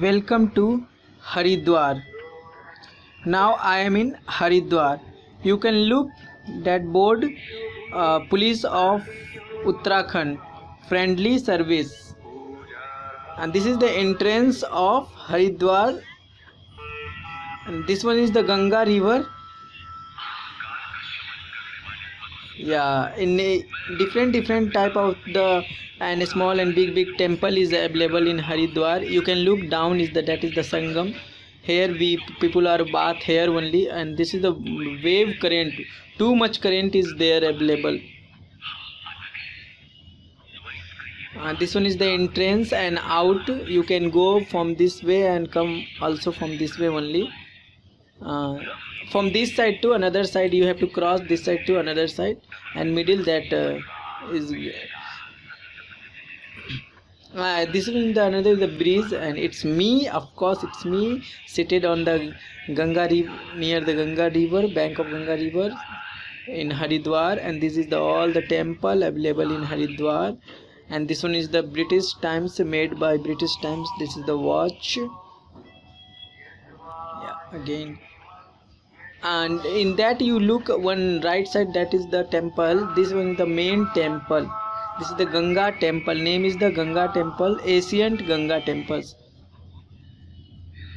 Welcome to Haridwar. Now I am in Haridwar. You can look that board uh, Police of Uttarakhand Friendly Service. And this is the entrance of Haridwar. And this one is the Ganga River. Yeah, in a different different type of the and small and big big temple is available in Haridwar. You can look down is the that is the Sangam. Here we people are bath here only and this is the wave current. Too much current is there available. Uh, this one is the entrance and out you can go from this way and come also from this way only. Uh, from this side to another side you have to cross this side to another side and middle that uh, is uh, this is the another the breeze and it's me of course it's me seated on the Ganga river near the Ganga river bank of Ganga river in Haridwar and this is the all the temple available in Haridwar and this one is the British Times made by British Times this is the watch. Yeah again and in that you look one right side that is the temple. This one is the main temple. This is the ganga temple. Name is the ganga temple. Ancient ganga temples.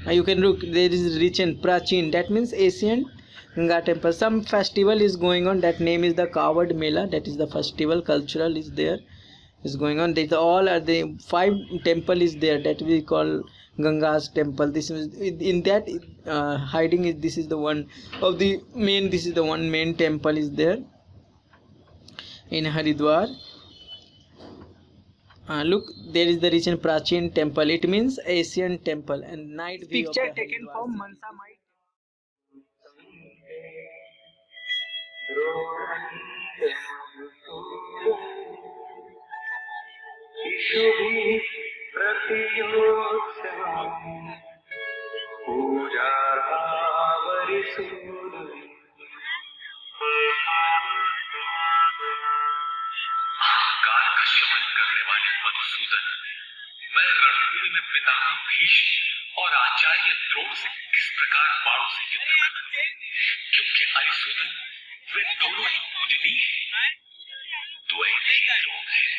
You can look there is rich and prachin. That means ancient ganga temple. Some festival is going on. That name is the kawad mela. That is the festival. Cultural is there is going on these all are the five temple is there that we call Ganga's temple. This is in that uh, hiding is this is the one of the main. This is the one main temple is there in Haridwar. Uh, look, there is the region Prachin temple. It means Asian temple and night view Picture of the taken Haridwar from city. Mansa Might. शिशुभिः प्रतियोत्सवम् पूजावरिसूदुः अहंकार का शमन करने वाले मधुसूदन मैं रणभूमि में पितामह भीष्म। और आचार्य द्रोण से किस प्रकार बाणों से युद्ध करूँ क्योंकि वे दोनों ही पूजनीय हैं। द्वैत लोग हैं।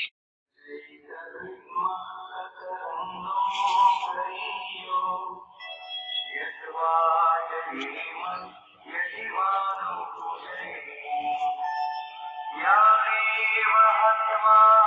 Yeah, we were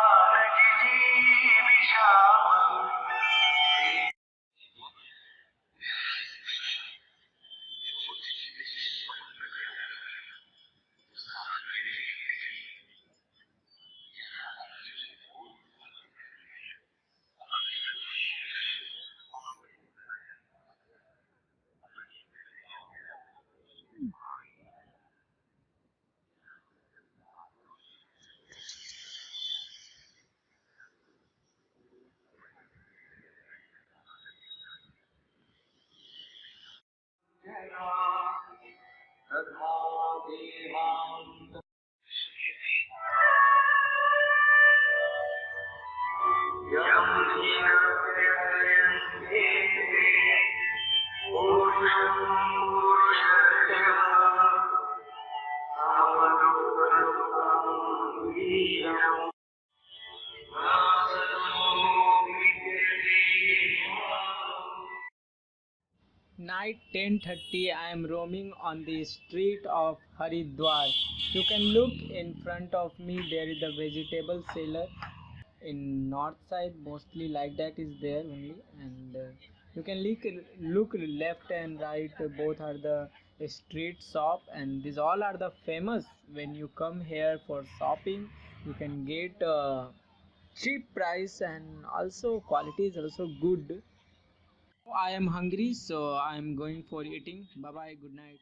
Viva night 10:30 i am roaming on the street of haridwar. You can look in front of me. There is a vegetable seller in north side. Mostly like that is there only. And uh, you can look look left and right. Both are the street shop. And these all are the famous. When you come here for shopping you can get uh, cheap price. And also quality is also good i am hungry so i am going for eating. Bye bye good night